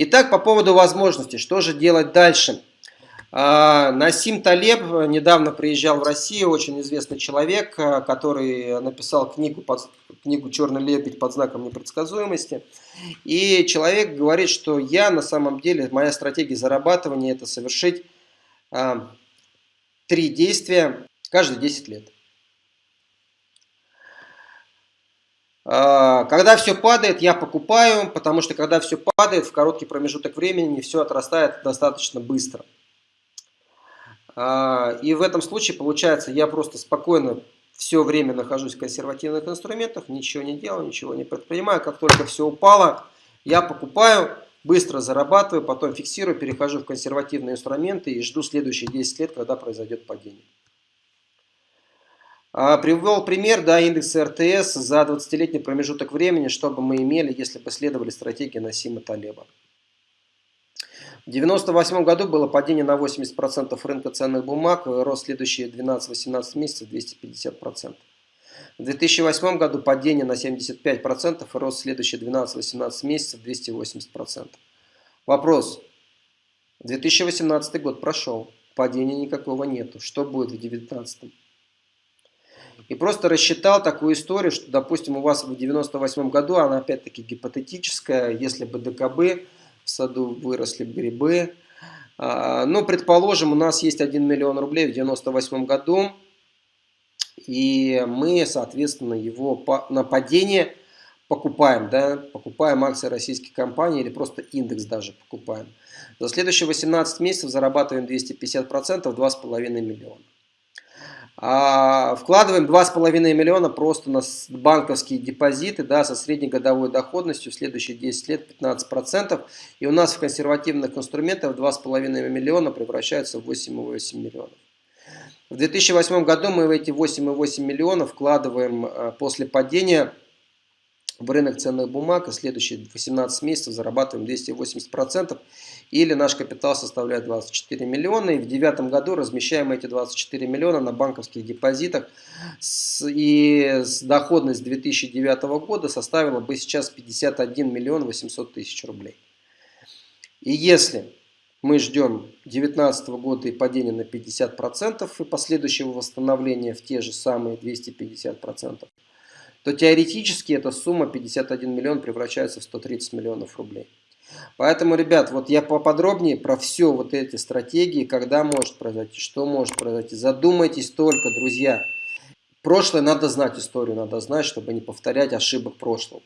Итак, по поводу возможностей, что же делать дальше? А, Насим Талеб недавно приезжал в Россию, очень известный человек, а, который написал книгу, под, книгу «Черный лебедь» под знаком непредсказуемости. И человек говорит, что я на самом деле, моя стратегия зарабатывания – это совершить а, три действия каждые 10 лет. А, когда все падает, я покупаю, потому что когда все падает, в короткий промежуток времени все отрастает достаточно быстро. А, и в этом случае, получается, я просто спокойно все время нахожусь в консервативных инструментах, ничего не делаю, ничего не предпринимаю. Как только все упало, я покупаю, быстро зарабатываю, потом фиксирую, перехожу в консервативные инструменты и жду следующие 10 лет, когда произойдет падение. А, привел пример, да, индекса РТС за 20-летний промежуток времени, что бы мы имели, если бы следовали стратегии Насима Талеба. В 1998 году было падение на 80% рынка ценных бумаг, рост следующие 12-18 месяцев 250%. В 2008 году падение на 75% и рост следующие 12-18 месяцев 280%. Вопрос. 2018 год прошел, падения никакого нету. Что будет в 2019? И просто рассчитал такую историю, что, допустим, у вас в 98 году, она опять-таки гипотетическая, если бы ДКБ в саду выросли грибы. А, но, предположим, у нас есть 1 миллион рублей в 98 году, и мы, соответственно, его на падение покупаем, да, покупаем акции российских компаний или просто индекс даже покупаем. За следующие 18 месяцев зарабатываем 250%, 2,5 миллиона. А, вкладываем 2,5 миллиона просто на банковские депозиты да, со среднегодовой доходностью в следующие 10 лет 15%. И у нас в консервативных инструментах 2,5 миллиона превращаются в 8,8 миллионов. В 2008 году мы в эти 8,8 миллионов вкладываем а, после падения в рынок ценных бумаг и следующие 18 месяцев зарабатываем 280%, или наш капитал составляет 24 миллиона, и в девятом году размещаем эти 24 миллиона на банковских депозитах, и доходность 2009 года составила бы сейчас 51 миллион 800 тысяч рублей. И если мы ждем 2019 года и падения на 50% и последующего восстановления в те же самые 250%, то теоретически эта сумма 51 миллион превращается в 130 миллионов рублей. Поэтому, ребят, вот я поподробнее про все вот эти стратегии, когда может произойти, что может произойти. Задумайтесь только, друзья. Прошлое надо знать, историю надо знать, чтобы не повторять ошибок прошлого.